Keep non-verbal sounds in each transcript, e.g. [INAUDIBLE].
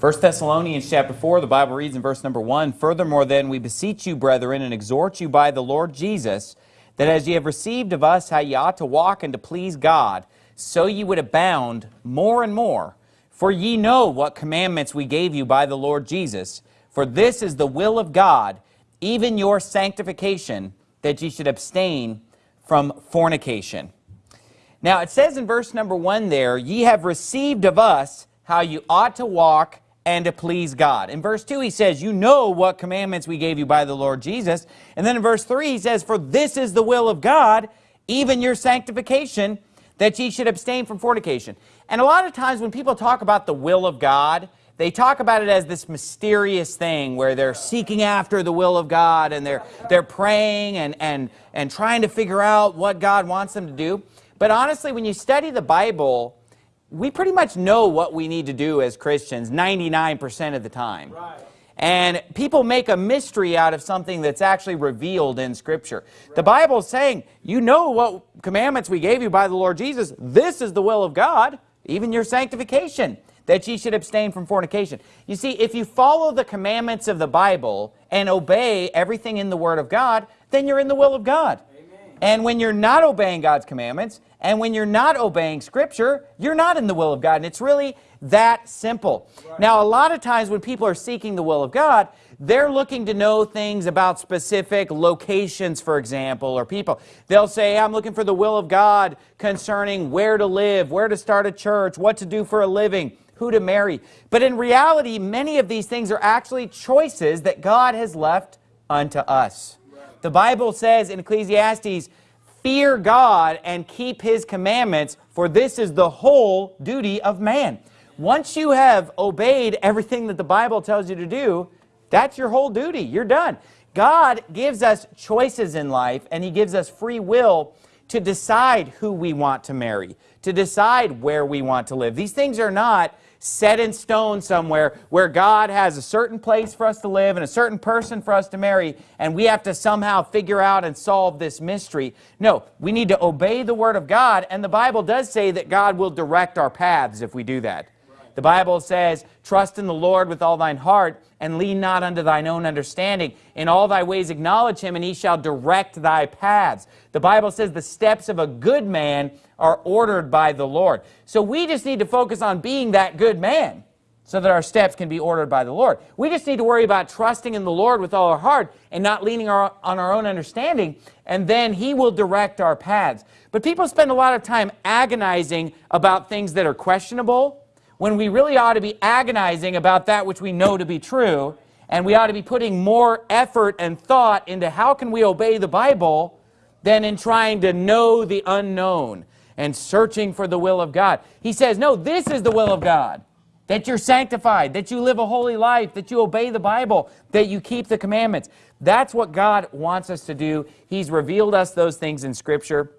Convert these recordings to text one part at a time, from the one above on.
1 Thessalonians chapter 4, the Bible reads in verse number 1, Furthermore then, we beseech you, brethren, and exhort you by the Lord Jesus, that as ye have received of us how ye ought to walk and to please God, so ye would abound more and more. For ye know what commandments we gave you by the Lord Jesus. For this is the will of God, even your sanctification, that ye should abstain from fornication. Now it says in verse number 1 there, Ye have received of us how you ought to walk and to please God. In verse 2, he says, you know what commandments we gave you by the Lord Jesus. And then in verse 3, he says, for this is the will of God, even your sanctification, that ye should abstain from fornication. And a lot of times when people talk about the will of God, they talk about it as this mysterious thing where they're seeking after the will of God and they're, they're praying and, and, and trying to figure out what God wants them to do. But honestly, when you study the Bible, we pretty much know what we need to do as Christians 99% of the time. Right. And people make a mystery out of something that's actually revealed in Scripture. Right. The Bible is saying, you know what commandments we gave you by the Lord Jesus. This is the will of God, even your sanctification, that ye should abstain from fornication. You see, if you follow the commandments of the Bible and obey everything in the Word of God, then you're in the will of God. And when you're not obeying God's commandments, and when you're not obeying Scripture, you're not in the will of God. And it's really that simple. Right. Now, a lot of times when people are seeking the will of God, they're looking to know things about specific locations, for example, or people. They'll say, I'm looking for the will of God concerning where to live, where to start a church, what to do for a living, who to marry. But in reality, many of these things are actually choices that God has left unto us. The Bible says in Ecclesiastes, fear God and keep his commandments, for this is the whole duty of man. Once you have obeyed everything that the Bible tells you to do, that's your whole duty. You're done. God gives us choices in life, and he gives us free will to decide who we want to marry, to decide where we want to live. These things are not set in stone somewhere where God has a certain place for us to live and a certain person for us to marry, and we have to somehow figure out and solve this mystery. No, we need to obey the Word of God, and the Bible does say that God will direct our paths if we do that. The Bible says, trust in the Lord with all thine heart, and lean not unto thine own understanding. In all thy ways acknowledge him, and he shall direct thy paths. The Bible says the steps of a good man are ordered by the Lord. So we just need to focus on being that good man so that our steps can be ordered by the Lord. We just need to worry about trusting in the Lord with all our heart and not leaning our, on our own understanding, and then he will direct our paths. But people spend a lot of time agonizing about things that are questionable, when we really ought to be agonizing about that which we know to be true, and we ought to be putting more effort and thought into how can we obey the Bible than in trying to know the unknown and searching for the will of God. He says, no, this is the will of God, that you're sanctified, that you live a holy life, that you obey the Bible, that you keep the commandments. That's what God wants us to do. He's revealed us those things in Scripture.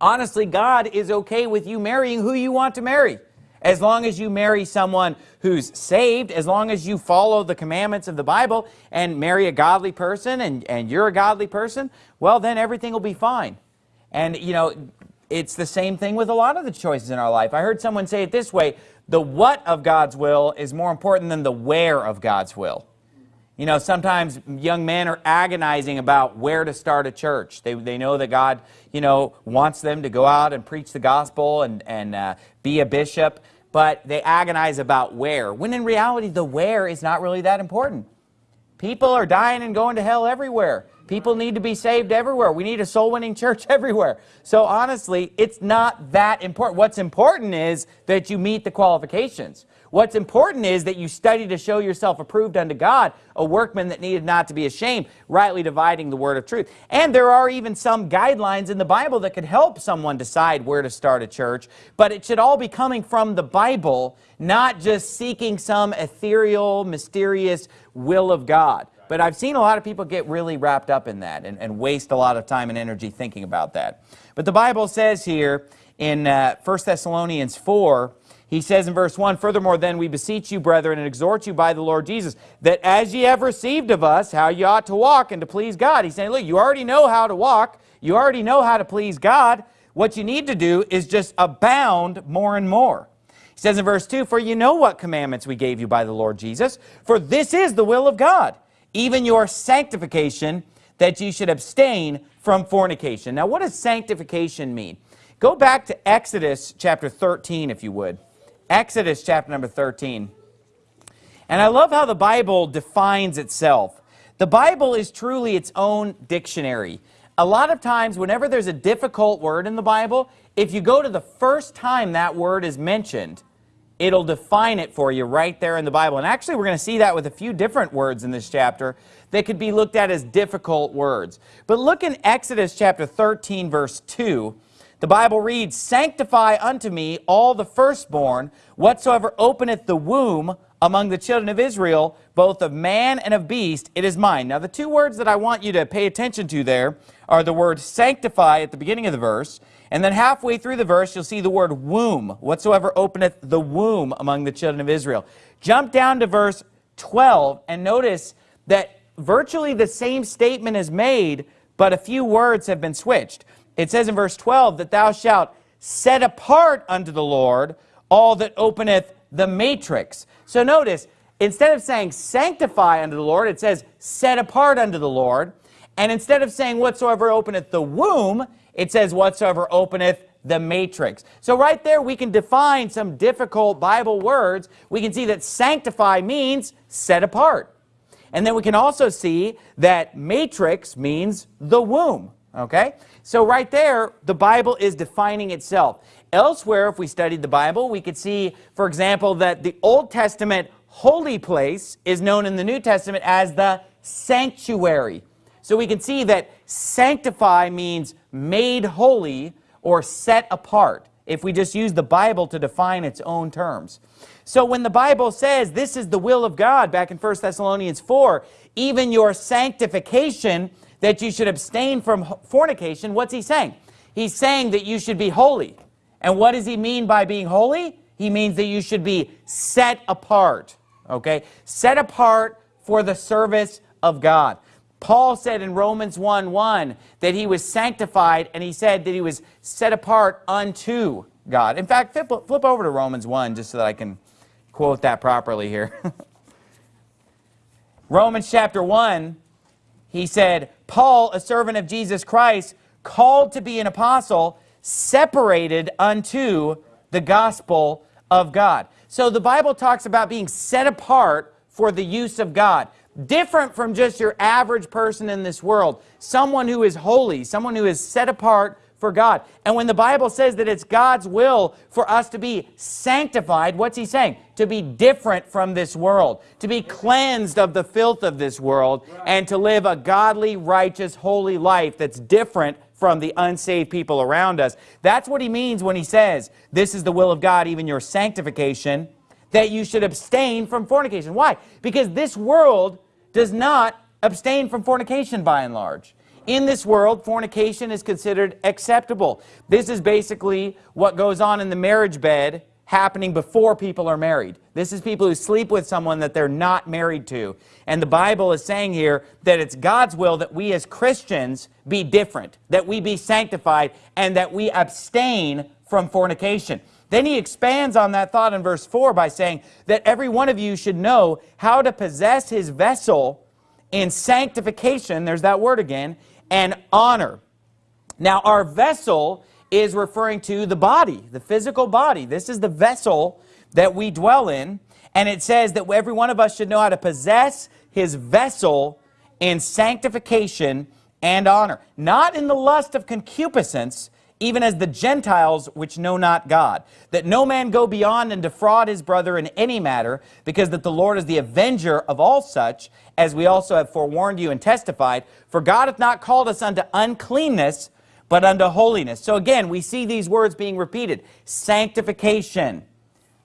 Honestly, God is okay with you marrying who you want to marry. As long as you marry someone who's saved, as long as you follow the commandments of the Bible and marry a godly person and, and you're a godly person, well, then everything will be fine. And, you know, it's the same thing with a lot of the choices in our life. I heard someone say it this way, the what of God's will is more important than the where of God's will. You know, sometimes young men are agonizing about where to start a church. They, they know that God, you know, wants them to go out and preach the gospel and, and uh, be a bishop, but they agonize about where, when in reality the where is not really that important. People are dying and going to hell everywhere. People need to be saved everywhere. We need a soul-winning church [LAUGHS] everywhere. So honestly, it's not that important. What's important is that you meet the qualifications. What's important is that you study to show yourself approved unto God, a workman that needed not to be ashamed, rightly dividing the word of truth. And there are even some guidelines in the Bible that could help someone decide where to start a church, but it should all be coming from the Bible, not just seeking some ethereal, mysterious will of God. But I've seen a lot of people get really wrapped up in that and, and waste a lot of time and energy thinking about that. But the Bible says here in uh, 1 Thessalonians 4, he says in verse 1, Furthermore, then we beseech you, brethren, and exhort you by the Lord Jesus, that as ye have received of us, how ye ought to walk and to please God. He's saying, look, you already know how to walk. You already know how to please God. What you need to do is just abound more and more. He says in verse 2, For you know what commandments we gave you by the Lord Jesus, for this is the will of God, even your sanctification, that you should abstain from fornication. Now, what does sanctification mean? Go back to Exodus chapter 13, if you would. Exodus chapter number 13. And I love how the Bible defines itself. The Bible is truly its own dictionary. A lot of times, whenever there's a difficult word in the Bible, if you go to the first time that word is mentioned, it'll define it for you right there in the Bible. And actually, we're going to see that with a few different words in this chapter that could be looked at as difficult words. But look in Exodus chapter 13, verse 2. The Bible reads, Sanctify unto me all the firstborn, whatsoever openeth the womb among the children of Israel, both of man and of beast, it is mine. Now, the two words that I want you to pay attention to there are the word sanctify at the beginning of the verse, and then halfway through the verse, you'll see the word womb, whatsoever openeth the womb among the children of Israel. Jump down to verse 12 and notice that virtually the same statement is made, but a few words have been switched. It says in verse 12 that thou shalt set apart unto the Lord all that openeth the matrix. So notice, instead of saying sanctify unto the Lord, it says set apart unto the Lord. And instead of saying whatsoever openeth the womb, it says whatsoever openeth the matrix. So right there we can define some difficult Bible words. We can see that sanctify means set apart. And then we can also see that matrix means the womb. Okay? So right there, the Bible is defining itself. Elsewhere, if we studied the Bible, we could see, for example, that the Old Testament holy place is known in the New Testament as the sanctuary. So we can see that sanctify means made holy or set apart, if we just use the Bible to define its own terms. So when the Bible says this is the will of God, back in 1 Thessalonians 4, even your sanctification, that you should abstain from fornication, what's he saying? He's saying that you should be holy. And what does he mean by being holy? He means that you should be set apart, okay? Set apart for the service of God. Paul said in Romans 1, 1 that he was sanctified and he said that he was set apart unto God. In fact, flip, flip over to Romans 1 just so that I can quote that properly here. [LAUGHS] Romans chapter 1, he said, Paul, a servant of Jesus Christ, called to be an apostle, separated unto the gospel of God. So the Bible talks about being set apart for the use of God different from just your average person in this world, someone who is holy, someone who is set apart for God. And when the Bible says that it's God's will for us to be sanctified, what's he saying? To be different from this world, to be cleansed of the filth of this world, and to live a godly, righteous, holy life that's different from the unsaved people around us. That's what he means when he says, this is the will of God, even your sanctification, that you should abstain from fornication. Why? Because this world does not abstain from fornication by and large. In this world, fornication is considered acceptable. This is basically what goes on in the marriage bed happening before people are married. This is people who sleep with someone that they're not married to. And the Bible is saying here that it's God's will that we as Christians be different, that we be sanctified, and that we abstain from fornication. Then he expands on that thought in verse 4 by saying that every one of you should know how to possess his vessel in sanctification, there's that word again, and honor. Now, our vessel is referring to the body, the physical body. This is the vessel that we dwell in. And it says that every one of us should know how to possess his vessel in sanctification and honor. Not in the lust of concupiscence, even as the Gentiles which know not God, that no man go beyond and defraud his brother in any matter, because that the Lord is the avenger of all such, as we also have forewarned you and testified, for God hath not called us unto uncleanness, but unto holiness. So again, we see these words being repeated. Sanctification,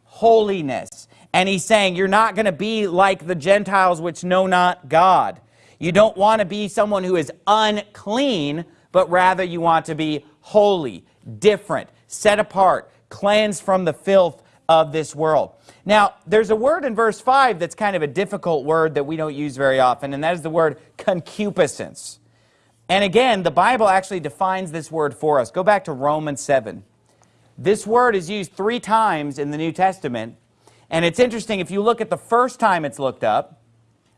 holiness. And he's saying, you're not going to be like the Gentiles which know not God. You don't want to be someone who is unclean, but rather you want to be holy, different, set apart, cleansed from the filth of this world. Now, there's a word in verse 5 that's kind of a difficult word that we don't use very often, and that is the word concupiscence. And again, the Bible actually defines this word for us. Go back to Romans 7. This word is used three times in the New Testament. And it's interesting, if you look at the first time it's looked up,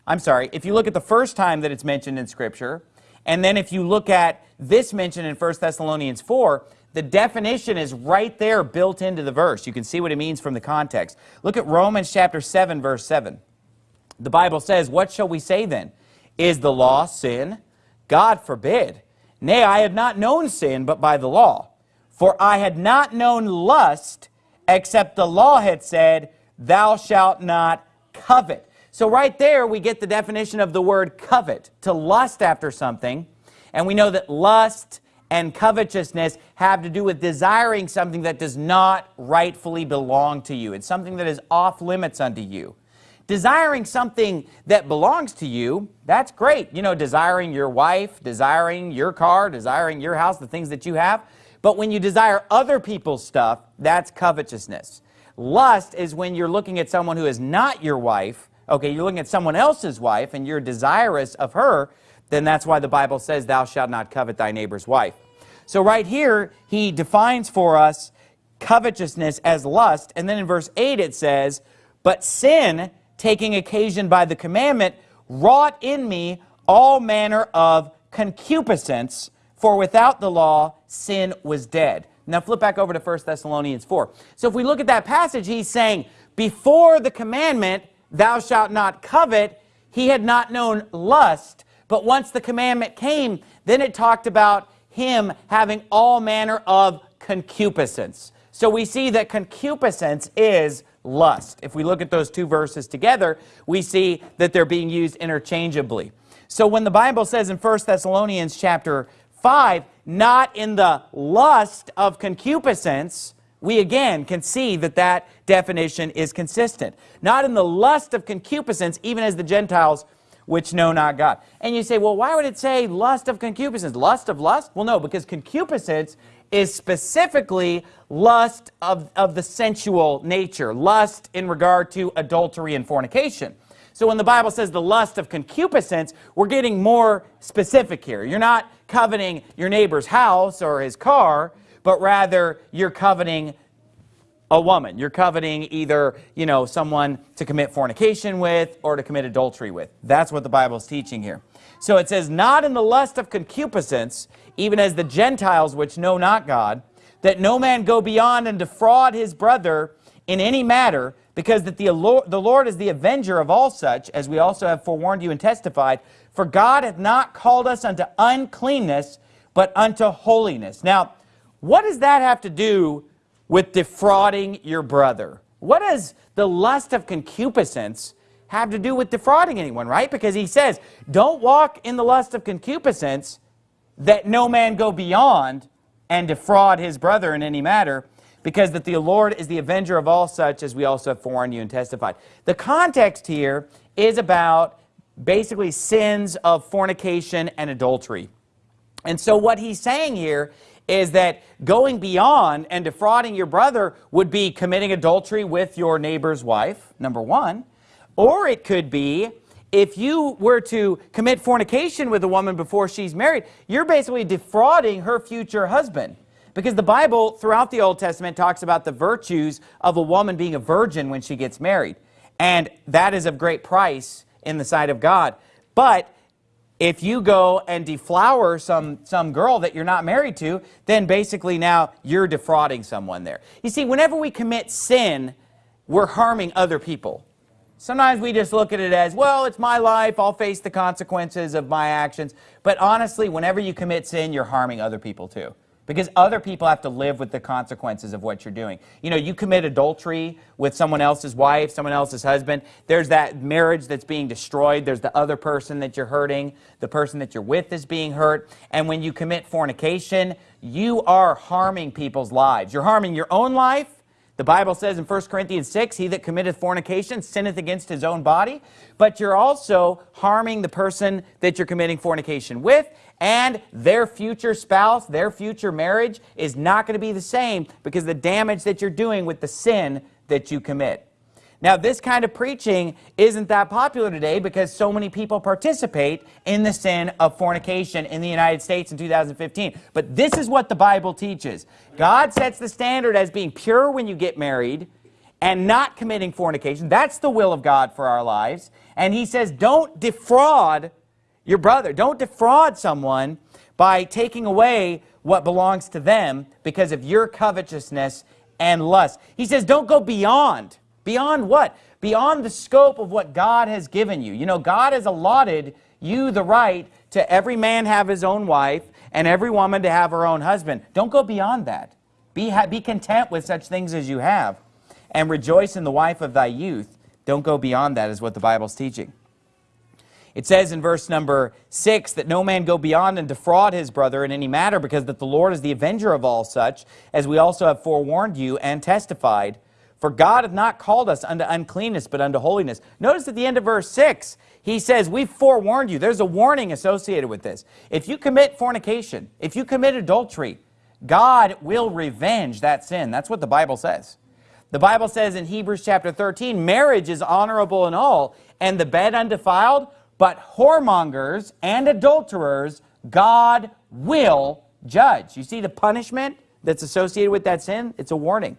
I'm sorry, if you look at the first time that it's mentioned in Scripture, and then if you look at this mention in 1 Thessalonians 4, the definition is right there built into the verse. You can see what it means from the context. Look at Romans chapter 7, verse 7. The Bible says, What shall we say then? Is the law sin? God forbid. Nay, I had not known sin but by the law. For I had not known lust except the law had said, Thou shalt not covet. So right there we get the definition of the word covet, to lust after something. And we know that lust and covetousness have to do with desiring something that does not rightfully belong to you. It's something that is off limits unto you. Desiring something that belongs to you, that's great. You know, desiring your wife, desiring your car, desiring your house, the things that you have. But when you desire other people's stuff, that's covetousness. Lust is when you're looking at someone who is not your wife, okay, you're looking at someone else's wife and you're desirous of her, then that's why the Bible says, thou shalt not covet thy neighbor's wife. So right here, he defines for us covetousness as lust, and then in verse 8 it says, But sin, taking occasion by the commandment, wrought in me all manner of concupiscence, for without the law, sin was dead. Now flip back over to 1 Thessalonians 4. So if we look at that passage, he's saying, before the commandment, thou shalt not covet, he had not known lust. But once the commandment came, then it talked about him having all manner of concupiscence. So we see that concupiscence is lust. If we look at those two verses together, we see that they're being used interchangeably. So when the Bible says in 1 Thessalonians chapter 5, not in the lust of concupiscence, we again can see that that definition is consistent. Not in the lust of concupiscence, even as the Gentiles which know not God. And you say, well, why would it say lust of concupiscence? Lust of lust? Well, no, because concupiscence is specifically lust of, of the sensual nature, lust in regard to adultery and fornication. So when the Bible says the lust of concupiscence, we're getting more specific here. You're not coveting your neighbor's house or his car, but rather you're coveting a woman. You're coveting either, you know, someone to commit fornication with or to commit adultery with. That's what the Bible is teaching here. So it says, not in the lust of concupiscence, even as the Gentiles which know not God, that no man go beyond and defraud his brother in any matter, because that the Lord, the Lord is the avenger of all such, as we also have forewarned you and testified, for God hath not called us unto uncleanness, but unto holiness. Now, what does that have to do with defrauding your brother? What does the lust of concupiscence have to do with defrauding anyone, right? Because he says, don't walk in the lust of concupiscence that no man go beyond and defraud his brother in any matter, because that the Lord is the avenger of all such, as we also have forewarned you and testified. The context here is about basically sins of fornication and adultery. And so what he's saying here is that going beyond and defrauding your brother would be committing adultery with your neighbor's wife, number one. Or it could be if you were to commit fornication with a woman before she's married, you're basically defrauding her future husband. Because the Bible, throughout the Old Testament, talks about the virtues of a woman being a virgin when she gets married. And that is of great price in the sight of God. But if you go and deflower some, some girl that you're not married to, then basically now you're defrauding someone there. You see, whenever we commit sin, we're harming other people. Sometimes we just look at it as, well, it's my life, I'll face the consequences of my actions. But honestly, whenever you commit sin, you're harming other people too. Because other people have to live with the consequences of what you're doing. You know, you commit adultery with someone else's wife, someone else's husband. There's that marriage that's being destroyed. There's the other person that you're hurting. The person that you're with is being hurt. And when you commit fornication, you are harming people's lives. You're harming your own life. The Bible says in 1 Corinthians 6, he that committeth fornication sinneth against his own body. But you're also harming the person that you're committing fornication with and their future spouse, their future marriage is not going to be the same because the damage that you're doing with the sin that you commit. Now, this kind of preaching isn't that popular today because so many people participate in the sin of fornication in the United States in 2015. But this is what the Bible teaches. God sets the standard as being pure when you get married and not committing fornication. That's the will of God for our lives. And he says, don't defraud your brother. Don't defraud someone by taking away what belongs to them because of your covetousness and lust. He says, don't go beyond. Beyond what? Beyond the scope of what God has given you. You know, God has allotted you the right to every man have his own wife and every woman to have her own husband. Don't go beyond that. Be, be content with such things as you have and rejoice in the wife of thy youth. Don't go beyond that is what the Bible's teaching. It says in verse number 6 that no man go beyond and defraud his brother in any matter because that the Lord is the avenger of all such, as we also have forewarned you and testified. For God hath not called us unto uncleanness, but unto holiness. Notice at the end of verse 6, he says, we've forewarned you. There's a warning associated with this. If you commit fornication, if you commit adultery, God will revenge that sin. That's what the Bible says. The Bible says in Hebrews chapter 13, marriage is honorable in all, and the bed undefiled, but whoremongers and adulterers God will judge. You see the punishment that's associated with that sin? It's a warning.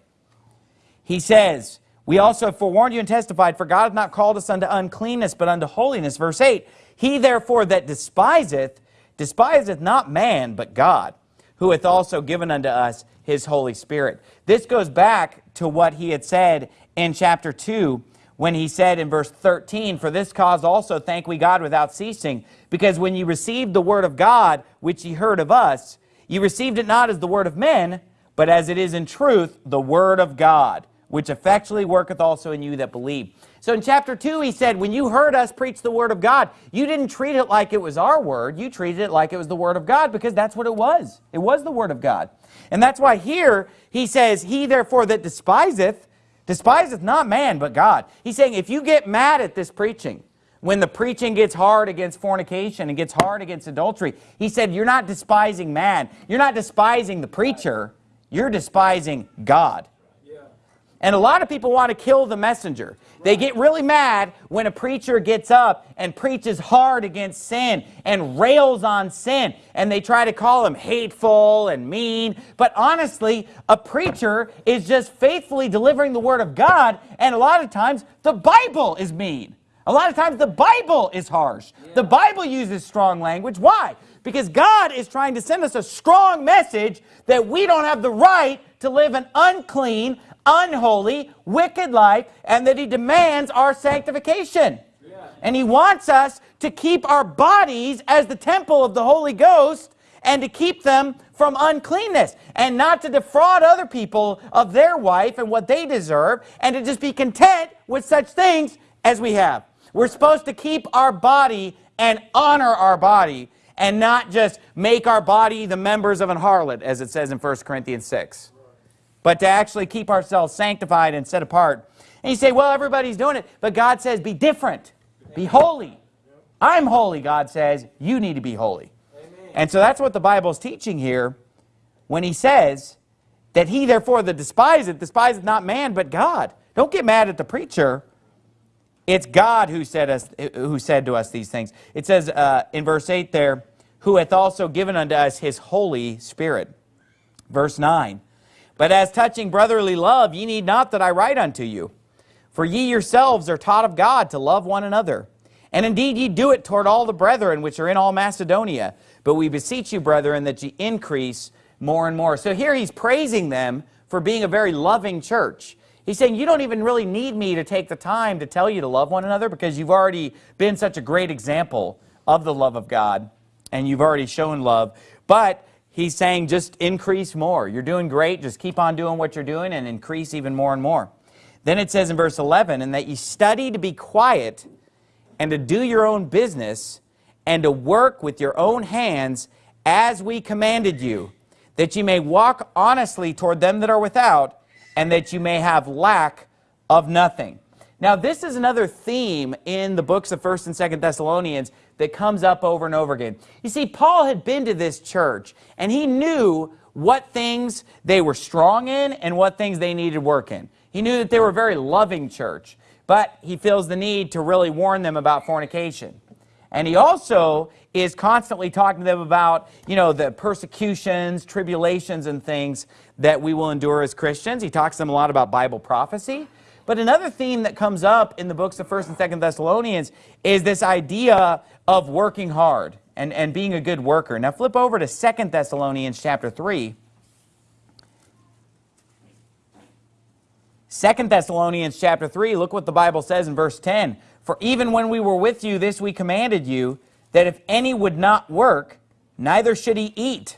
He says, we also have forewarned you and testified, for God hath not called us unto uncleanness, but unto holiness. Verse 8, He therefore that despiseth, despiseth not man, but God, who hath also given unto us his Holy Spirit. This goes back to what he had said in chapter 2 when he said in verse 13, For this cause also thank we God without ceasing, because when ye received the word of God, which ye heard of us, ye received it not as the word of men, but as it is in truth the word of God, which effectually worketh also in you that believe. So in chapter 2, he said, when you heard us preach the word of God, you didn't treat it like it was our word. You treated it like it was the word of God because that's what it was. It was the word of God. And that's why here he says, He therefore that despiseth, despiseth not man but God. He's saying if you get mad at this preaching, when the preaching gets hard against fornication and gets hard against adultery, he said you're not despising man. You're not despising the preacher. You're despising God. And a lot of people want to kill the messenger. They get really mad when a preacher gets up and preaches hard against sin and rails on sin. And they try to call him hateful and mean. But honestly, a preacher is just faithfully delivering the word of God. And a lot of times, the Bible is mean. A lot of times, the Bible is harsh. The Bible uses strong language. Why? Because God is trying to send us a strong message that we don't have the right to live an unclean, unholy, wicked life, and that he demands our sanctification. And he wants us to keep our bodies as the temple of the Holy Ghost and to keep them from uncleanness and not to defraud other people of their wife and what they deserve and to just be content with such things as we have. We're supposed to keep our body and honor our body and not just make our body the members of an harlot, as it says in 1 Corinthians 6 but to actually keep ourselves sanctified and set apart. And you say, well, everybody's doing it, but God says, be different, be holy. I'm holy, God says, you need to be holy. Amen. And so that's what the Bible is teaching here when he says that he therefore that despiseth, despiseth not man, but God. Don't get mad at the preacher. It's God who said, us, who said to us these things. It says uh, in verse 8 there, who hath also given unto us his Holy Spirit. Verse 9, but as touching brotherly love, ye need not that I write unto you. For ye yourselves are taught of God to love one another. And indeed ye do it toward all the brethren which are in all Macedonia. But we beseech you, brethren, that ye increase more and more. So here he's praising them for being a very loving church. He's saying you don't even really need me to take the time to tell you to love one another because you've already been such a great example of the love of God and you've already shown love. But he's saying just increase more. You're doing great. Just keep on doing what you're doing and increase even more and more. Then it says in verse 11, and that you study to be quiet and to do your own business and to work with your own hands as we commanded you, that you may walk honestly toward them that are without, and that you may have lack of nothing. Now, this is another theme in the books of 1st and 2nd Thessalonians that comes up over and over again. You see, Paul had been to this church, and he knew what things they were strong in and what things they needed work in. He knew that they were a very loving church. but he feels the need to really warn them about fornication. And he also is constantly talking to them about, you know, the persecutions, tribulations, and things that we will endure as Christians. He talks to them a lot about Bible prophecy. But another theme that comes up in the books of 1st and 2nd Thessalonians is this idea of working hard and, and being a good worker. Now flip over to 2nd Thessalonians chapter 3. 2nd Thessalonians chapter 3, look what the Bible says in verse 10. For even when we were with you, this we commanded you, that if any would not work, neither should he eat.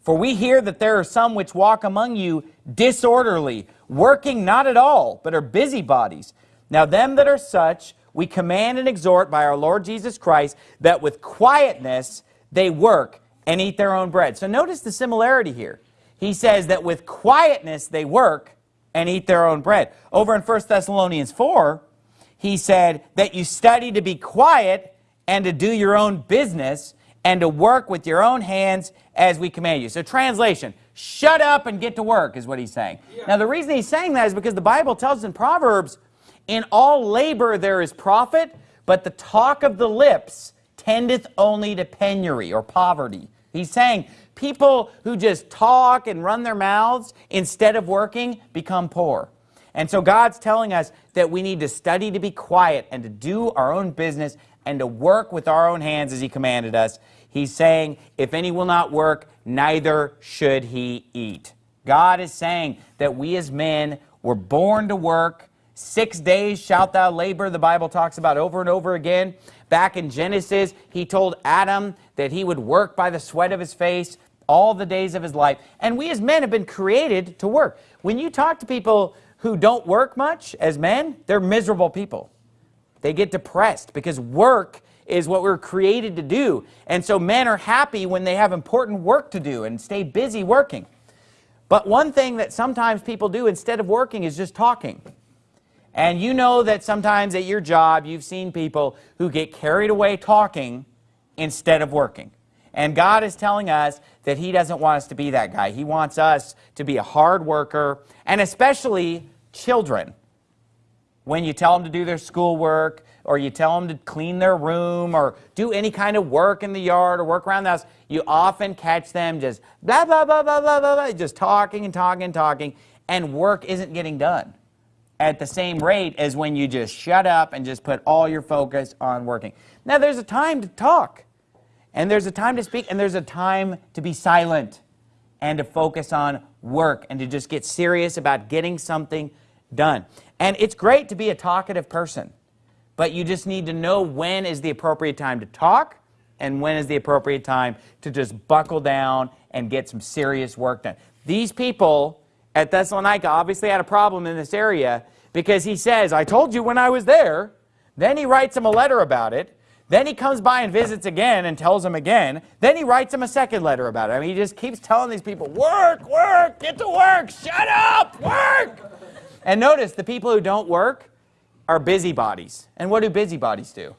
For we hear that there are some which walk among you disorderly, working not at all, but are busybodies. Now them that are such, we command and exhort by our Lord Jesus Christ, that with quietness they work and eat their own bread. So notice the similarity here. He says that with quietness they work and eat their own bread. Over in 1 Thessalonians 4, he said that you study to be quiet and to do your own business and to work with your own hands as we command you. So translation, shut up and get to work is what he's saying. Yeah. Now the reason he's saying that is because the Bible tells us in Proverbs, in all labor there is profit, but the talk of the lips tendeth only to penury or poverty. He's saying people who just talk and run their mouths instead of working become poor. And so God's telling us that we need to study to be quiet and to do our own business and to work with our own hands as he commanded us. He's saying, if any will not work, neither should he eat. God is saying that we as men were born to work. Six days shalt thou labor, the Bible talks about over and over again. Back in Genesis, he told Adam that he would work by the sweat of his face all the days of his life. And we as men have been created to work. When you talk to people who don't work much as men, they're miserable people. They get depressed because work is what we're created to do. And so men are happy when they have important work to do and stay busy working. But one thing that sometimes people do instead of working is just talking. And you know that sometimes at your job you've seen people who get carried away talking instead of working. And God is telling us that he doesn't want us to be that guy. He wants us to be a hard worker, and especially children. When you tell them to do their schoolwork, or you tell them to clean their room, or do any kind of work in the yard, or work around the house, you often catch them just blah, blah, blah, blah, blah, blah, blah, just talking and talking and talking, and work isn't getting done at the same rate as when you just shut up and just put all your focus on working. Now, there's a time to talk. And there's a time to speak, and there's a time to be silent and to focus on work and to just get serious about getting something done. And it's great to be a talkative person, but you just need to know when is the appropriate time to talk and when is the appropriate time to just buckle down and get some serious work done. These people at Thessalonica obviously had a problem in this area because he says, I told you when I was there. Then he writes him a letter about it. Then he comes by and visits again and tells them again. Then he writes them a second letter about it. I mean, he just keeps telling these people, work, work, get to work, shut up, work. And notice the people who don't work are busybodies. And what do busybodies do?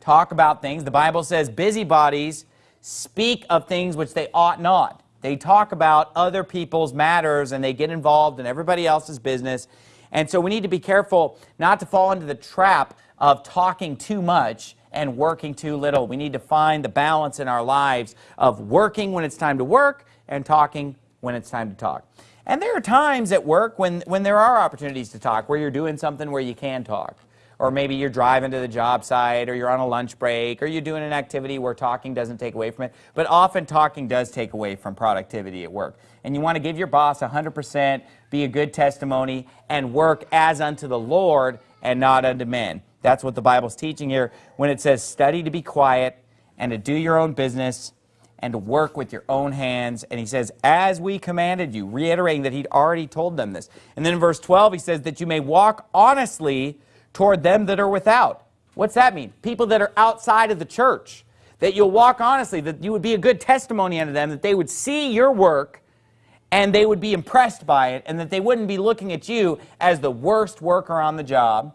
Talk about things. The Bible says busybodies speak of things which they ought not. They talk about other people's matters and they get involved in everybody else's business. And so we need to be careful not to fall into the trap of talking too much and working too little. We need to find the balance in our lives of working when it's time to work and talking when it's time to talk. And there are times at work when, when there are opportunities to talk, where you're doing something where you can talk. Or maybe you're driving to the job site, or you're on a lunch break, or you're doing an activity where talking doesn't take away from it. But often talking does take away from productivity at work. And you want to give your boss 100%, be a good testimony, and work as unto the Lord and not unto men. That's what the Bible's teaching here when it says study to be quiet and to do your own business and to work with your own hands. And he says, as we commanded you, reiterating that he'd already told them this. And then in verse 12, he says that you may walk honestly toward them that are without. What's that mean? People that are outside of the church. That you'll walk honestly, that you would be a good testimony unto them, that they would see your work and they would be impressed by it, and that they wouldn't be looking at you as the worst worker on the job,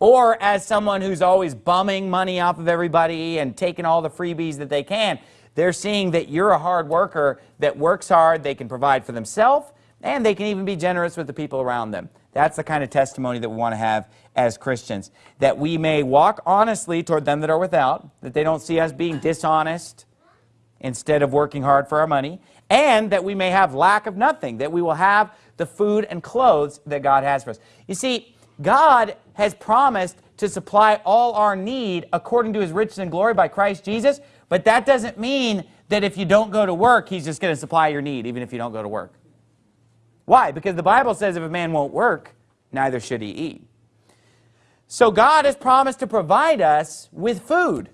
or as someone who's always bumming money off of everybody and taking all the freebies that they can. They're seeing that you're a hard worker that works hard, they can provide for themselves, and they can even be generous with the people around them. That's the kind of testimony that we want to have as Christians. That we may walk honestly toward them that are without, that they don't see us being dishonest instead of working hard for our money, and that we may have lack of nothing, that we will have the food and clothes that God has for us. You see, God has promised to supply all our need according to his riches and glory by Christ Jesus, but that doesn't mean that if you don't go to work, he's just going to supply your need, even if you don't go to work. Why? Because the Bible says if a man won't work, neither should he eat. So God has promised to provide us with food,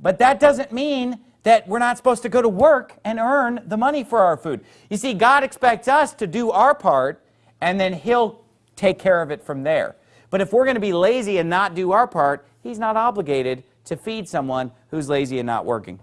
but that doesn't mean that we're not supposed to go to work and earn the money for our food. You see, God expects us to do our part, and then he'll take care of it from there. But if we're going to be lazy and not do our part, he's not obligated to feed someone who's lazy and not working.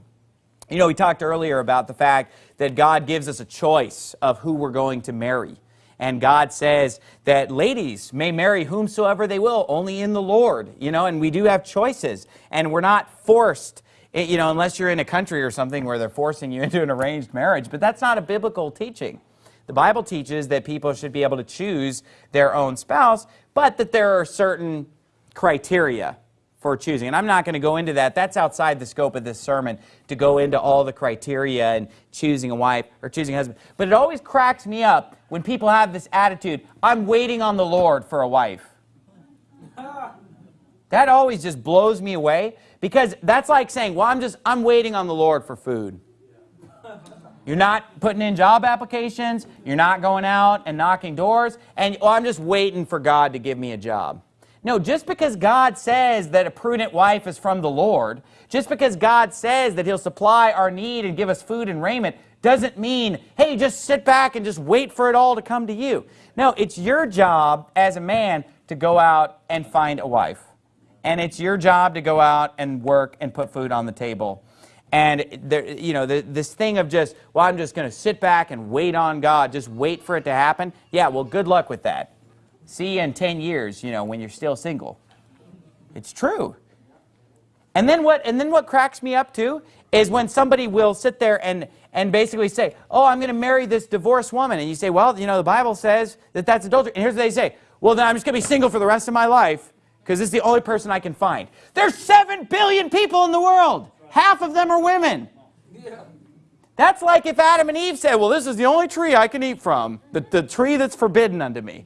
You know, we talked earlier about the fact that God gives us a choice of who we're going to marry. And God says that ladies may marry whomsoever they will, only in the Lord, you know, and we do have choices. And we're not forced, eh, you know, unless you're in a country or something where they're forcing you [LAUGHS] into an arranged marriage. But that's not a biblical teaching. The Bible teaches that people should be able to choose their own spouse, but that there are certain criteria for choosing. And I'm not going to go into that. That's outside the scope of this sermon to go into all the criteria and choosing a wife or choosing a husband. But it always cracks me up when people have this attitude, I'm waiting on the Lord for a wife. That always just blows me away because that's like saying, well, I'm just, I'm waiting on the Lord for food. You're not putting in job applications. You're not going out and knocking doors. And oh, I'm just waiting for God to give me a job. No, just because God says that a prudent wife is from the Lord, just because God says that he'll supply our need and give us food and raiment, doesn't mean, hey, just sit back and just wait for it all to come to you. No, it's your job as a man to go out and find a wife. And it's your job to go out and work and put food on the table. And there, you know, the, this thing of just, well, I'm just going to sit back and wait on God, just wait for it to happen. Yeah, well, good luck with that. See you in 10 years, you know, when you're still single. It's true. And then what, and then what cracks me up too is when somebody will sit there and, and basically say, oh, I'm going to marry this divorced woman. And you say, well, you know, the Bible says that that's adultery. And here's what they say. Well, then I'm just going to be single for the rest of my life because this is the only person I can find. There's 7 billion people in the world. Half of them are women. That's like if Adam and Eve said, well, this is the only tree I can eat from, the, the tree that's forbidden unto me.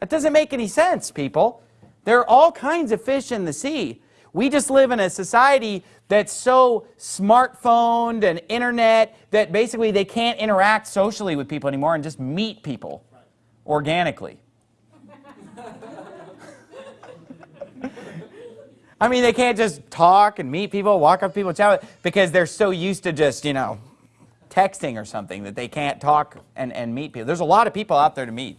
That doesn't make any sense, people. There are all kinds of fish in the sea. We just live in a society that's so smartphoned and internet that basically they can't interact socially with people anymore and just meet people organically. I mean, they can't just talk and meet people, walk up to people, chat with, because they're so used to just, you know, texting or something that they can't talk and, and meet people. There's a lot of people out there to meet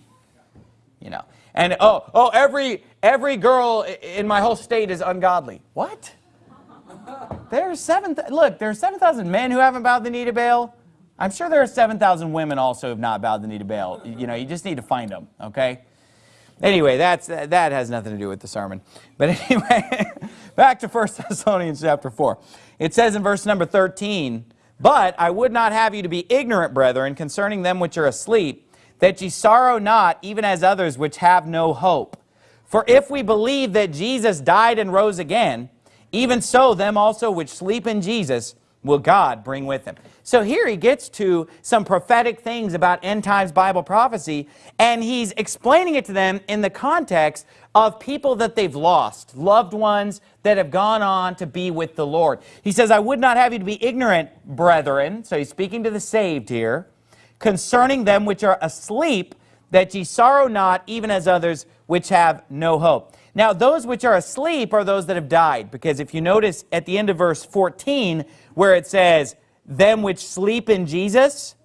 you know. And oh, oh, every every girl in my whole state is ungodly. What? There's seven. Look, there's seven thousand men who haven't bowed the knee to Baal. I'm sure there are seven thousand women also who have not bowed the knee to Baal. You know, you just need to find them. Okay. Anyway, that's that has nothing to do with the sermon. But [LAUGHS] anyway, back to 1 Thessalonians chapter 4. It says in verse number 13, But I would not have you to be ignorant, brethren, concerning them which are asleep, that ye sorrow not, even as others which have no hope. For if we believe that Jesus died and rose again, even so them also which sleep in Jesus will God bring with him. So here he gets to some prophetic things about end times Bible prophecy, and he's explaining it to them in the context of people that they've lost, loved ones that have gone on to be with the Lord. He says, I would not have you to be ignorant, brethren. So he's speaking to the saved here concerning them which are asleep, that ye sorrow not, even as others which have no hope. Now, those which are asleep are those that have died, because if you notice at the end of verse 14, where it says, them which sleep in Jesus,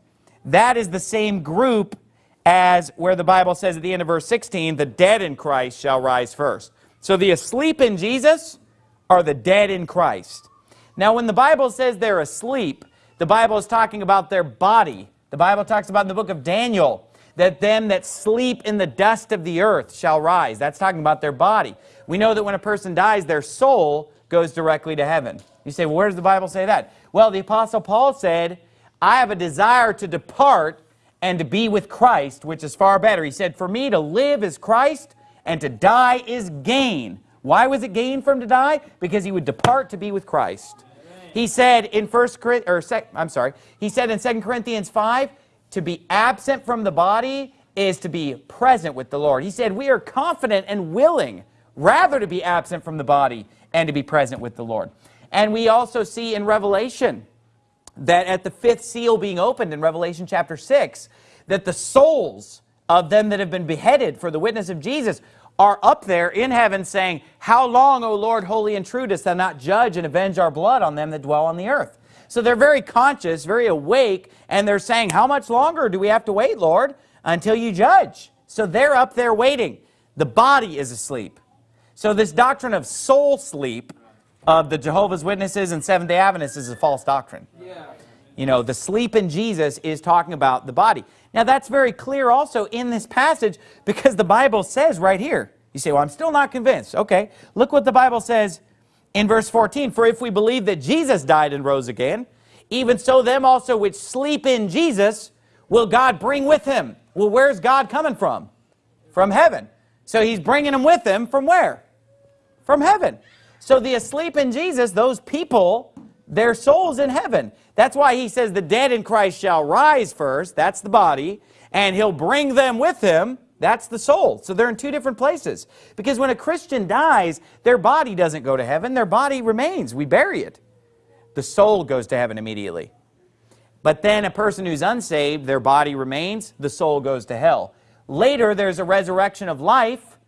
that is the same group as where the Bible says at the end of verse 16, the dead in Christ shall rise first. So the asleep in Jesus are the dead in Christ. Now, when the Bible says they're asleep, the Bible is talking about their body, the Bible talks about in the book of Daniel that them that sleep in the dust of the earth shall rise. That's talking about their body. We know that when a person dies, their soul goes directly to heaven. You say, well, where does the Bible say that? Well, the Apostle Paul said, I have a desire to depart and to be with Christ, which is far better. He said, for me to live is Christ and to die is gain. Why was it gain for him to die? Because he would depart to be with Christ. He said in First or I'm sorry, he said in 2 Corinthians 5, to be absent from the body is to be present with the Lord. He said, we are confident and willing rather to be absent from the body and to be present with the Lord. And we also see in Revelation that at the fifth seal being opened in Revelation chapter 6, that the souls of them that have been beheaded for the witness of Jesus are up there in heaven saying, How long, O Lord, holy and true, dost thou not judge and avenge our blood on them that dwell on the earth? So they're very conscious, very awake, and they're saying, How much longer do we have to wait, Lord, until you judge? So they're up there waiting. The body is asleep. So this doctrine of soul sleep of the Jehovah's Witnesses and Seventh-day Adventists is a false doctrine. Yeah. You know, the sleep in Jesus is talking about the body. Now, that's very clear also in this passage because the Bible says right here. You say, well, I'm still not convinced. Okay, look what the Bible says in verse 14. For if we believe that Jesus died and rose again, even so them also which sleep in Jesus will God bring with him. Well, where's God coming from? From heaven. So he's bringing them with him from where? From heaven. So the asleep in Jesus, those people, their souls in heaven. That's why he says the dead in Christ shall rise first, that's the body, and he'll bring them with him, that's the soul. So they're in two different places. Because when a Christian dies, their body doesn't go to heaven, their body remains. We bury it. The soul goes to heaven immediately. But then a person who's unsaved, their body remains, the soul goes to hell. Later, there's a resurrection of life,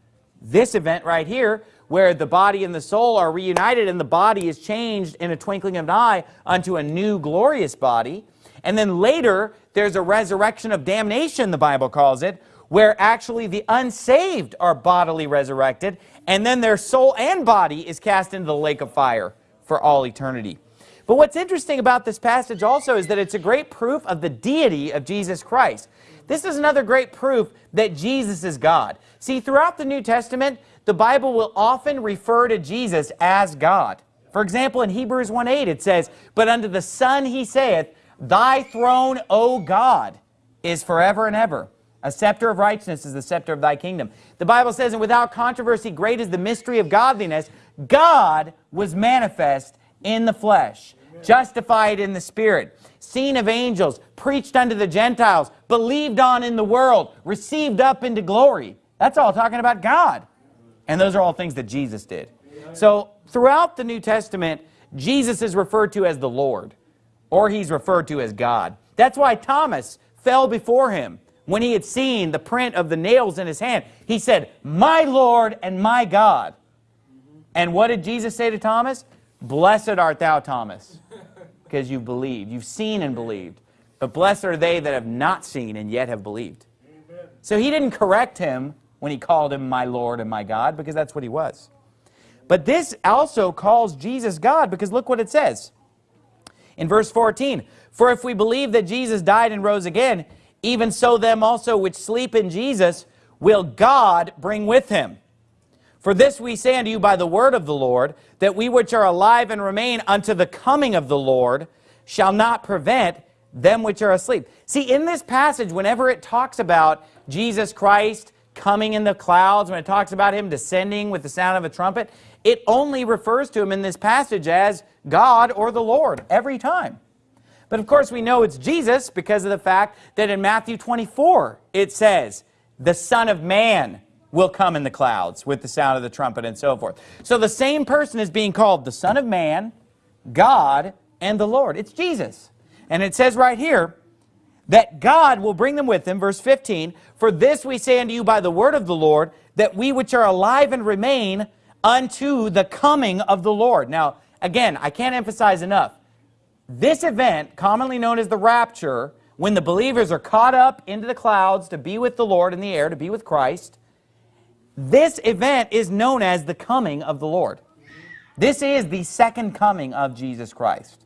this event right here, where the body and the soul are reunited and the body is changed in a twinkling of an eye unto a new glorious body. And then later, there's a resurrection of damnation, the Bible calls it, where actually the unsaved are bodily resurrected, and then their soul and body is cast into the lake of fire for all eternity. But what's interesting about this passage also is that it's a great proof of the deity of Jesus Christ. This is another great proof that Jesus is God. See, throughout the New Testament, the Bible will often refer to Jesus as God. For example, in Hebrews 1.8 it says, But unto the Son he saith, Thy throne, O God, is forever and ever. A scepter of righteousness is the scepter of thy kingdom. The Bible says, And without controversy, great is the mystery of godliness. God was manifest in the flesh, Amen. justified in the spirit, seen of angels, preached unto the Gentiles, believed on in the world, received up into glory. That's all talking about God. And those are all things that Jesus did. So throughout the New Testament, Jesus is referred to as the Lord, or he's referred to as God. That's why Thomas fell before him when he had seen the print of the nails in his hand. He said, my Lord and my God. And what did Jesus say to Thomas? Blessed art thou, Thomas, because you've believed. You've seen and believed. But blessed are they that have not seen and yet have believed. So he didn't correct him when he called him my Lord and my God, because that's what he was. But this also calls Jesus God, because look what it says. In verse 14, For if we believe that Jesus died and rose again, even so them also which sleep in Jesus will God bring with him. For this we say unto you by the word of the Lord, that we which are alive and remain unto the coming of the Lord shall not prevent them which are asleep. See, in this passage, whenever it talks about Jesus Christ coming in the clouds, when it talks about him descending with the sound of a trumpet, it only refers to him in this passage as God or the Lord every time. But of course we know it's Jesus because of the fact that in Matthew 24 it says, the Son of Man will come in the clouds with the sound of the trumpet and so forth. So the same person is being called the Son of Man, God, and the Lord. It's Jesus. And it says right here, that God will bring them with him, verse 15, For this we say unto you by the word of the Lord, that we which are alive and remain unto the coming of the Lord. Now, again, I can't emphasize enough. This event, commonly known as the rapture, when the believers are caught up into the clouds to be with the Lord in the air, to be with Christ, this event is known as the coming of the Lord. This is the second coming of Jesus Christ.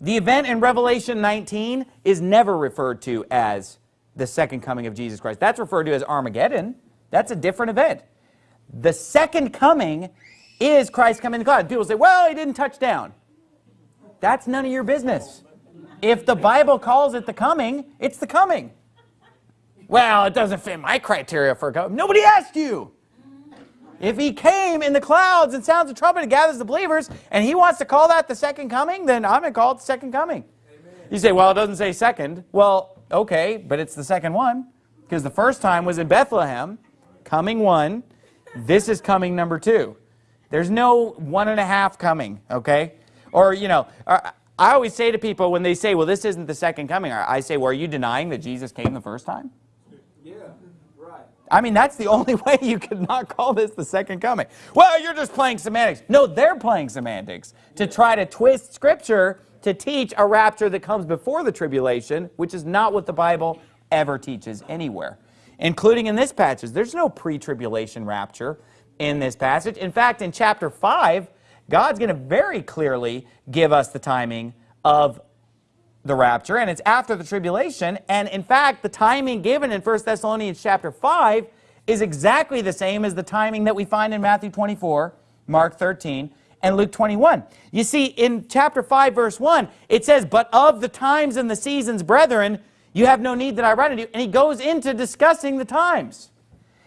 The event in Revelation 19 is never referred to as the second coming of Jesus Christ. That's referred to as Armageddon. That's a different event. The second coming is Christ coming to God. People say, well, he didn't touch down. That's none of your business. If the Bible calls it the coming, it's the coming. Well, it doesn't fit my criteria for a Nobody asked you. If he came in the clouds and sounds a trumpet and gathers the believers, and he wants to call that the second coming, then I'm going to call it the second coming. Amen. You say, well, it doesn't say second. Well, okay, but it's the second one, because the first time was in Bethlehem, coming one. This is coming number two. There's no one and a half coming, okay? Or, you know, I always say to people when they say, well, this isn't the second coming, I say, well, are you denying that Jesus came the first time? Yeah. I mean, that's the [LAUGHS] only way you could not call this the second coming. Well, you're just playing semantics. No, they're playing semantics to try to twist Scripture to teach a rapture that comes before the tribulation, which is not what the Bible ever teaches anywhere, including in this passage. There's no pre-tribulation rapture in this passage. In fact, in chapter 5, God's going to very clearly give us the timing of the rapture, and it's after the tribulation. And in fact, the timing given in 1 Thessalonians chapter 5 is exactly the same as the timing that we find in Matthew 24, Mark 13, and Luke 21. You see, in chapter 5, verse 1, it says, But of the times and the seasons, brethren, you have no need that I write unto you. And he goes into discussing the times.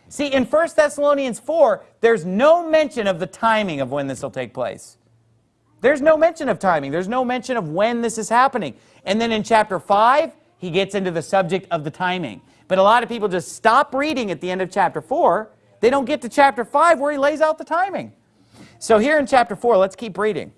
See, in 1 Thessalonians 4, there's no mention of the timing of when this will take place. There's no mention of timing. There's no mention of when this is happening. And then in chapter 5, he gets into the subject of the timing. But a lot of people just stop reading at the end of chapter 4. They don't get to chapter 5 where he lays out the timing. So here in chapter 4, let's keep reading.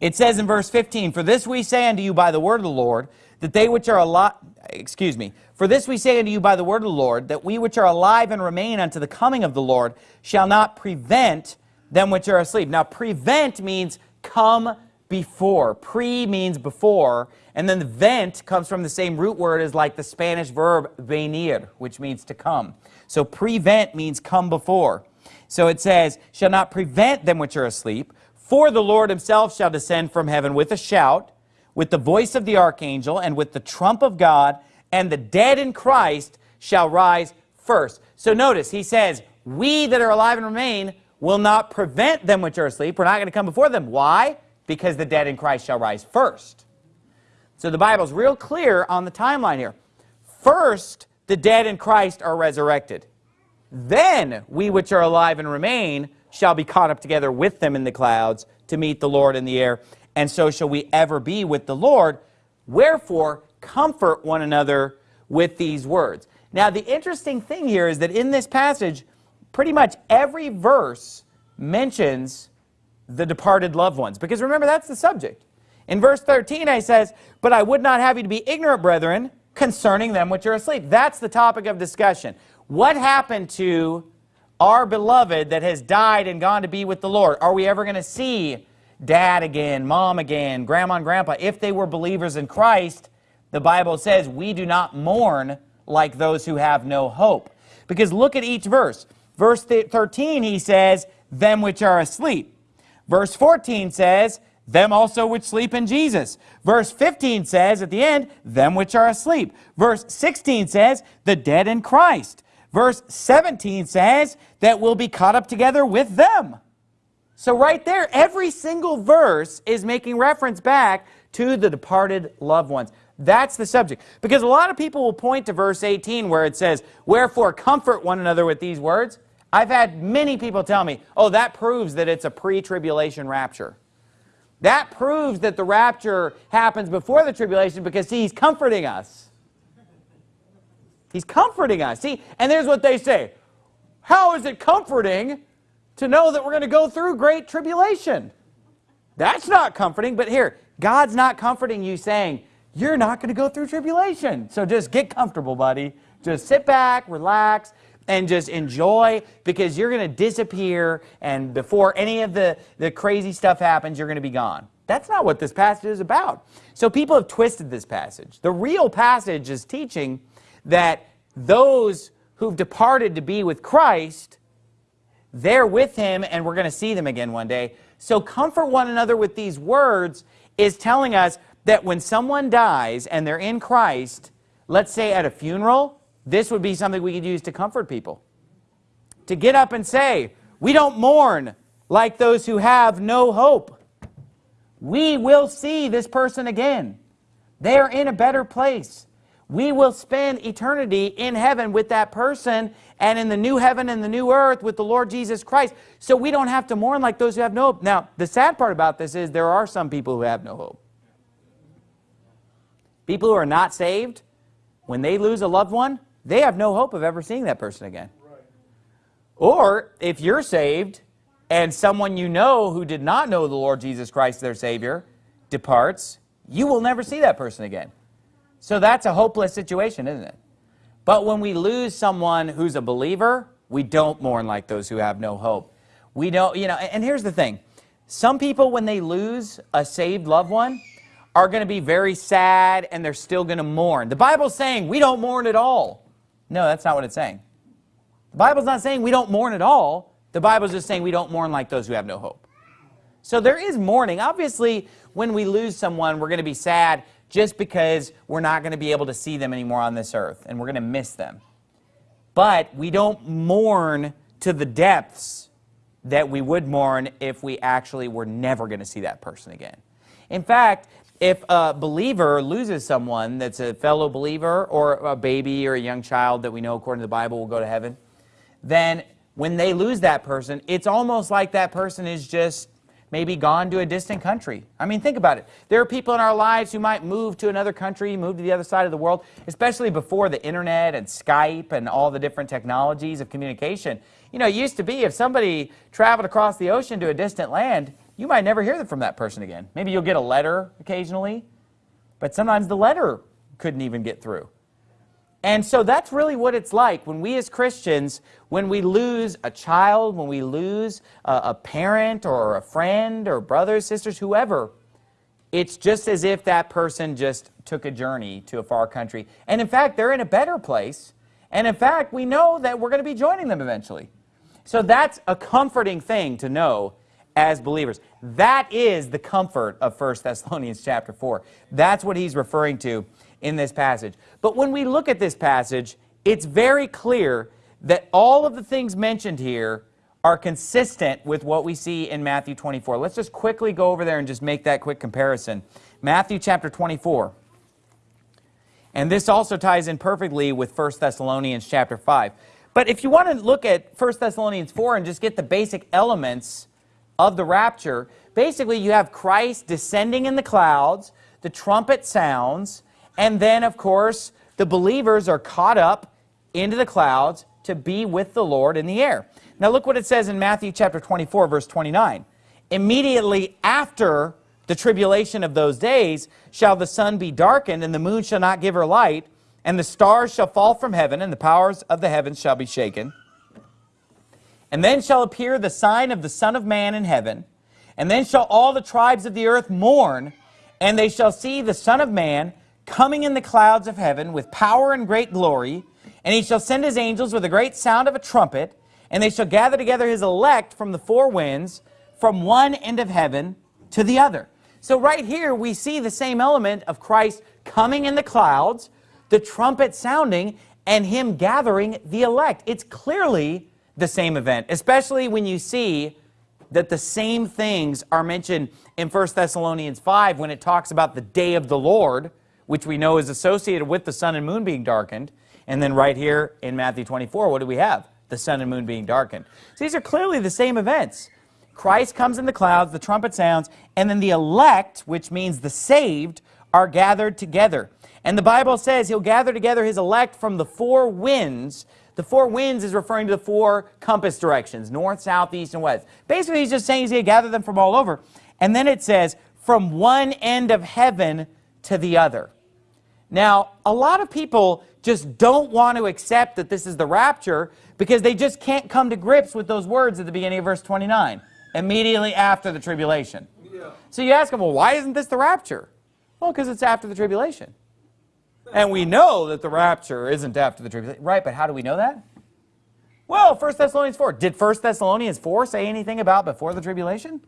It says in verse 15, For this we say unto you by the word of the Lord, that they which are alive, excuse me, for this we say unto you by the word of the Lord, that we which are alive and remain unto the coming of the Lord shall not prevent them which are asleep. Now, prevent means come before. Pre means before, and then the vent comes from the same root word as like the Spanish verb venir, which means to come. So prevent means come before. So it says, shall not prevent them which are asleep, for the Lord himself shall descend from heaven with a shout, with the voice of the archangel, and with the trump of God, and the dead in Christ shall rise first. So notice, he says, we that are alive and remain will not prevent them which are asleep. We're not going to come before them. Why? Because the dead in Christ shall rise first. So the Bible's real clear on the timeline here. First, the dead in Christ are resurrected. Then we which are alive and remain shall be caught up together with them in the clouds to meet the Lord in the air, and so shall we ever be with the Lord. Wherefore, comfort one another with these words. Now, the interesting thing here is that in this passage, pretty much every verse mentions the departed loved ones. Because remember, that's the subject. In verse 13, I says, But I would not have you to be ignorant, brethren, concerning them which are asleep. That's the topic of discussion. What happened to our beloved that has died and gone to be with the Lord? Are we ever going to see dad again, mom again, grandma and grandpa? If they were believers in Christ, the Bible says we do not mourn like those who have no hope. Because look at each verse. Verse 13, he says, them which are asleep. Verse 14 says, them also which sleep in Jesus. Verse 15 says at the end, them which are asleep. Verse 16 says, the dead in Christ. Verse 17 says that we'll be caught up together with them. So right there, every single verse is making reference back to the departed loved ones. That's the subject. Because a lot of people will point to verse 18 where it says, Wherefore comfort one another with these words. I've had many people tell me, oh, that proves that it's a pre-tribulation rapture. That proves that the rapture happens before the tribulation because see, he's comforting us. He's comforting us. See, and there's what they say. How is it comforting to know that we're going to go through great tribulation? That's not comforting, but here, God's not comforting you saying, you're not going to go through tribulation. So just get comfortable, buddy. Just sit back, relax and just enjoy because you're going to disappear and before any of the, the crazy stuff happens, you're going to be gone. That's not what this passage is about. So people have twisted this passage. The real passage is teaching that those who've departed to be with Christ, they're with him and we're going to see them again one day. So comfort one another with these words is telling us that when someone dies and they're in Christ, let's say at a funeral, this would be something we could use to comfort people. To get up and say, we don't mourn like those who have no hope. We will see this person again. They are in a better place. we will spend eternity in heaven with that person and in the new heaven and the new earth with the Lord Jesus Christ. So we don't have to mourn like those who have no hope. Now, the sad part about this is there are some people who have no hope. People who are not saved, when they lose a loved one, they have no hope of ever seeing that person again. Or if you're saved and someone you know who did not know the Lord Jesus Christ, their Savior, departs, you will never see that person again. So that's a hopeless situation, isn't it? But when we lose someone who's a believer, we don't mourn like those who have no hope. We don't, you know, and here's the thing. Some people, when they lose a saved loved one, are going to be very sad and they're still going to mourn. The Bible's saying we don't mourn at all. No, that's not what it's saying. The Bible's not saying we don't mourn at all. The Bible's just saying we don't mourn like those who have no hope. So there is mourning. Obviously, when we lose someone, we're going to be sad just because we're not going to be able to see them anymore on this earth, and we're going to miss them. But we don't mourn to the depths that we would mourn if we actually were never going to see that person again. In fact, if a believer loses someone that's a fellow believer or a baby or a young child that we know according to the Bible will go to heaven, then when they lose that person, it's almost like that person is just maybe gone to a distant country. I mean, think about it. There are people in our lives who might move to another country, move to the other side of the world, especially before the internet and Skype and all the different technologies of communication. You know, it used to be if somebody traveled across the ocean to a distant land, you might never hear from that person again. Maybe you'll get a letter occasionally, but sometimes the letter couldn't even get through. And so that's really what it's like when we as Christians, when we lose a child, when we lose a, a, parent or a friend or brothers, sisters, whoever, it's just as if that person just took a journey to a far country. And in fact, they're in a better place. And in fact, we know that we're going to be joining them eventually. So that's a comforting thing to know as believers. That is the comfort of 1 Thessalonians [LAUGHS] chapter 4. That's what he's referring to in this passage. But when we look at this passage, it's very clear that all of the things mentioned here are consistent with what we see in Matthew 24. Let's just quickly go over there and just make that quick comparison. Matthew chapter 24. And this also ties in perfectly with 1 Thessalonians chapter 5. But if you want to look at 1 Thessalonians 4 and just get the basic elements of the rapture, basically you have Christ descending in the clouds, the trumpet sounds, and then, of course, the believers are caught up into the clouds to be with the Lord in the air. Now look what it says in Matthew chapter 24, verse 29. Immediately after the tribulation of those days shall the sun be darkened, and the moon shall not give her light, and the stars shall fall from heaven, and the powers of the heavens shall be shaken. And then shall appear the sign of the Son of Man in heaven, and then shall all the tribes of the earth mourn, and they shall see the Son of Man coming in the clouds of heaven with power and great glory, and he shall send his angels with a great sound of a trumpet, and they shall gather together his elect from the four winds, from one end of heaven to the other. So right here we see the same element of Christ coming in the clouds, the trumpet sounding, and him gathering the elect. It's clearly the same event, especially when you see that the same things are mentioned in 1 Thessalonians 5 when it talks about the day of the Lord, which we know is associated with the sun and moon being darkened. And then right here in Matthew 24, what do we have? The sun and moon being darkened. So these are clearly the same events. Christ comes in the clouds, the trumpet sounds, and then the elect, which means the saved, are gathered together. And the Bible says he'll gather together his elect from the four winds. The four winds is referring to the four compass directions, north, south, east, and west. Basically, he's just saying he's going to gather them from all over. And then it says, from one end of heaven to the other. Now, a lot of people just don't want to accept that this is the rapture because they just can't come to grips with those words at the beginning of verse 29, immediately after the tribulation. Yeah. So you ask them, well, why isn't this the rapture? Well, because it's after the tribulation. And we know that the rapture isn't after the tribulation. Right, but how do we know that? Well, 1 Thessalonians 4. Did 1 Thessalonians 4 say anything about before the tribulation?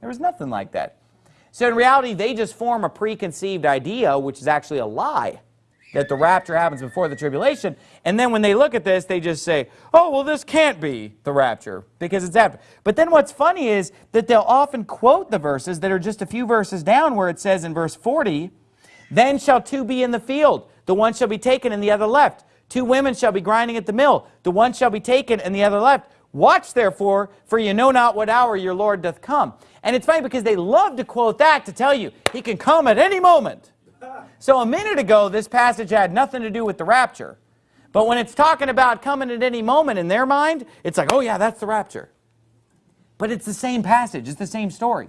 There was nothing like that. So in reality, they just form a preconceived idea, which is actually a lie, that the rapture happens before the tribulation. And then when they look at this, they just say, oh, well, this can't be the rapture because it's after. But then what's funny is that they'll often quote the verses that are just a few verses down where it says in verse 40, then shall two be in the field, the one shall be taken and the other left. Two women shall be grinding at the mill, the one shall be taken and the other left. Watch therefore, for you know not what hour your Lord doth come. And it's funny because they love to quote that to tell you he can come at any moment. So a minute ago, this passage had nothing to do with the rapture. But when it's talking about coming at any moment in their mind, it's like, oh yeah, that's the rapture. But it's the same passage. It's the same story.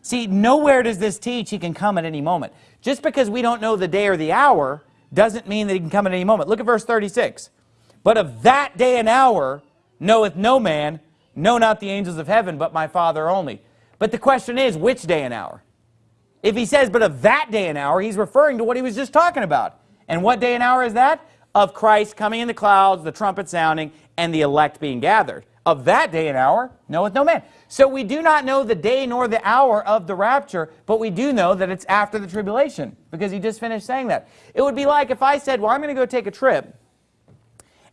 See, nowhere does this teach he can come at any moment. Just because we don't know the day or the hour doesn't mean that he can come at any moment. Look at verse 36. But of that day and hour knoweth no man, no not the angels of heaven, but my Father only. But the question is, which day and hour? If he says, but of that day and hour, he's referring to what he was just talking about. And what day and hour is that? Of Christ coming in the clouds, the trumpet sounding, and the elect being gathered. Of that day and hour knoweth no man. So we do not know the day nor the hour of the rapture, but we do know that it's after the tribulation, because he just finished saying that. It would be like if I said, well, I'm going to go take a trip,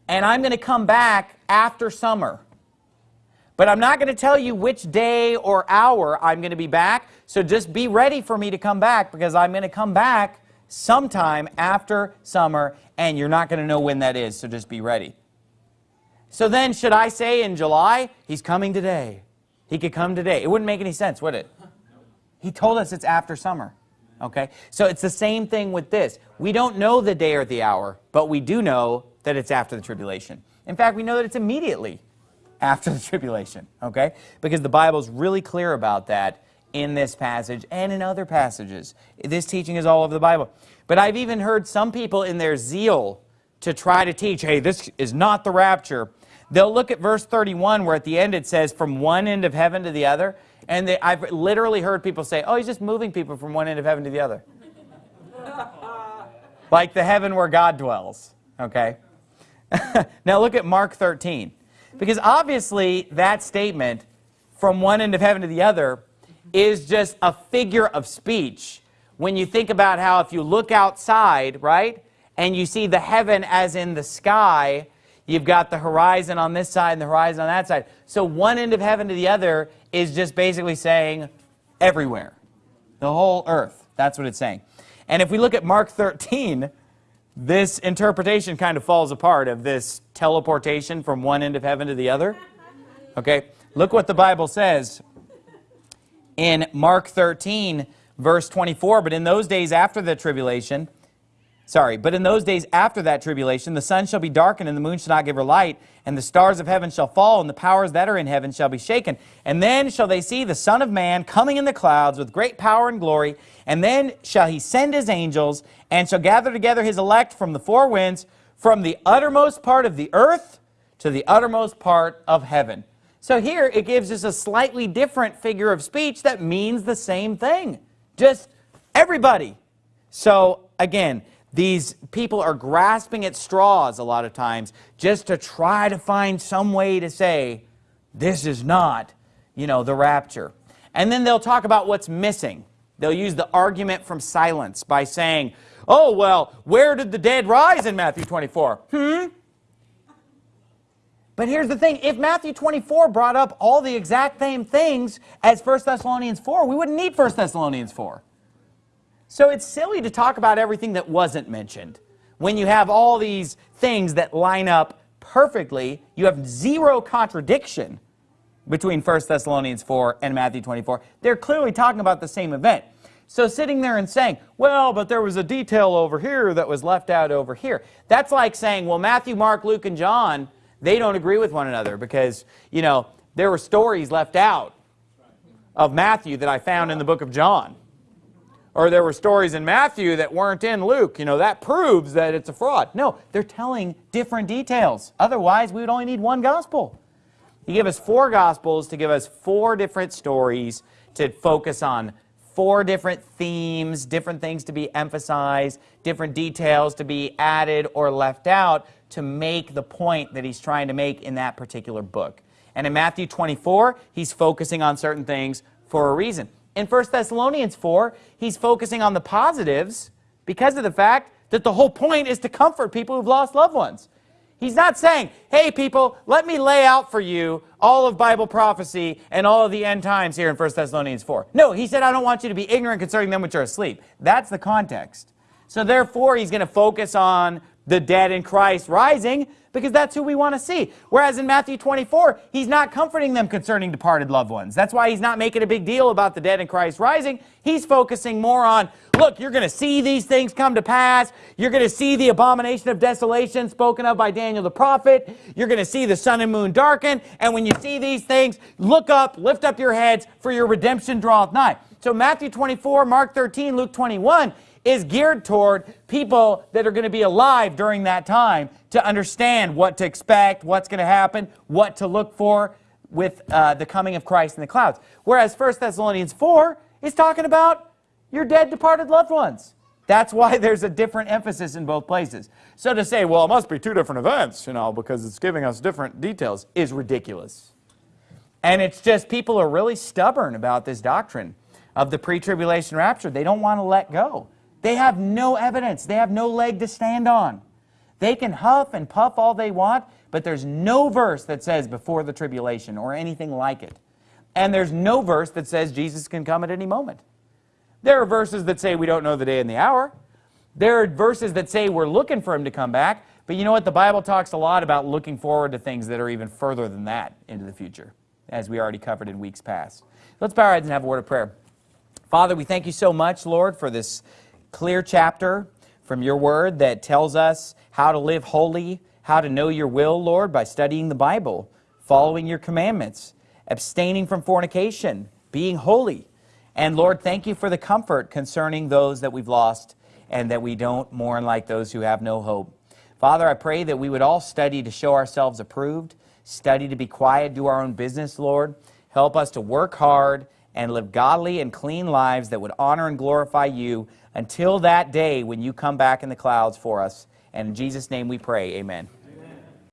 and I'm going to come back after summer. But I'm not going to tell you which day or hour I'm going to be back, so just be ready for me to come back, because I'm going to come back sometime after summer, and you're not going to know when that is, so just be ready. So then, should I say in July, he's coming today? He could come today. It wouldn't make any sense, would it? [LAUGHS] He told us it's after summer. Okay? So it's the same thing with this. We don't know the day or the hour, but we do know that it's after the tribulation. In fact, we know that it's immediately after [LAUGHS] the tribulation. Okay? Because the Bible's really clear about that in this passage and in other passages. This teaching is all over the Bible. But I've even heard some people in their zeal to try to teach, hey, this is not the rapture, They'll look at verse 31 where at the end it says from one end of heaven to the other. And they, I've literally heard people say, oh, he's just moving people from one end of heaven to the other. [LAUGHS] like the heaven where God dwells, okay? [LAUGHS] now look at Mark 13. Because obviously that statement, from one end of heaven to the other, is just a figure of speech. When you think about how if you look outside, right, and you see the heaven as in the sky, You've got the horizon on this side and the horizon on that side. So one end of heaven to the other is just basically saying everywhere. The whole earth. That's what it's saying. And if we look at Mark [LAUGHS] 13, this interpretation kind of falls apart of this teleportation from one end of heaven to the other. Okay, look what the Bible says in Mark 13, verse 24. But in those days after the tribulation, Sorry, but in those days after that tribulation, the sun shall be darkened, and the moon shall not give her light, and the stars of heaven shall fall, and the powers that are in heaven shall be shaken. And then shall they see the Son of Man coming in the clouds with great power and glory, and then shall he send his angels, and shall gather together his elect from the four winds, from the uttermost part of the earth to the uttermost part of heaven. So here it gives us a slightly different figure of speech that means the same thing. Just everybody. So again, these people are grasping at straws a lot of times just to try to find some way to say, this is not, you know, the rapture. And then they'll talk about what's missing. They'll use the argument from silence by saying, oh, well, where did the dead rise in Matthew 24? Hmm? But here's the thing, if Matthew 24 brought up all the exact same things as 1 Thessalonians 4, we wouldn't need 1 Thessalonians 4. So it's silly to talk about everything that wasn't mentioned. When you have all these things that line up perfectly, you have zero contradiction between 1 Thessalonians 4 and Matthew 24. They're clearly talking about the same event. So sitting there and saying, well, but there was a detail over here that was left out over here. That's like saying, well, Matthew, Mark, Luke, and John, they don't agree with one another because, you know, there were stories left out of Matthew that I found in the book of John or there were stories in Matthew that weren't in Luke. You know, that proves that it's a fraud. No, they're telling different details. Otherwise, we would only need one gospel. He gave us four gospels to give us four different stories to focus on four different themes, different things to be emphasized, different details to be added or left out to make the point that he's trying to make in that particular book. And in Matthew 24, he's focusing on certain things for a reason. In 1 Thessalonians 4, he's focusing on the positives because of the fact that the whole point is to comfort people who've lost loved ones. He's not saying, hey people, let me lay out for you all of Bible prophecy and all of the end times here in 1 Thessalonians 4. No, he said, I don't want you to be ignorant concerning them which are asleep. That's the context. So therefore, he's going to focus on the dead in Christ rising because that's who we want to see. Whereas in Matthew 24, he's not comforting them concerning departed loved ones. That's why he's not making a big deal about the dead in Christ rising. He's focusing more on, look, you're going to see these things come to pass. You're going to see the abomination of desolation spoken of by Daniel the prophet. You're going to see the sun and moon darken. And when you see these things, look up, lift up your heads, for your redemption draweth nigh. So Matthew 24, Mark 13, Luke 21 is geared toward people that are going to be alive during that time to understand what to expect, what's going to happen, what to look for with uh, the coming of Christ in the clouds. Whereas 1 Thessalonians 4 is talking about your dead departed loved ones. That's why [LAUGHS] there's a different emphasis in both places. So to say, well, it must be two different events, you know, because it's giving us different details is ridiculous. And it's just people are really stubborn about this doctrine of the pre-tribulation rapture. They don't want to let go. They have no evidence. They have no leg to stand on. They can huff and puff all they want, but there's no verse that says before the tribulation or anything like it. And there's no verse that says Jesus can come at any moment. There are verses that say we don't know the day and the hour. There are verses that say we're looking for him to come back, but you know what? The Bible talks a lot about looking forward to things that are even further than that into the future, as we already covered in weeks past. Let's bow our heads and have a word of prayer. Father, we thank you so much, Lord, for this clear chapter from your word that tells us how to live holy, how to know your will, Lord, by studying the Bible, following your commandments, abstaining from fornication, being holy. And Lord, thank you for the comfort concerning those that we've lost and that we don't mourn like those who have no hope. Father, I pray that we would all study to show ourselves approved, study to be quiet, do our own business, Lord. Help us to work hard and live godly and clean lives that would honor and glorify you until that day when you come back in the clouds for us. And in Jesus' name we pray, amen.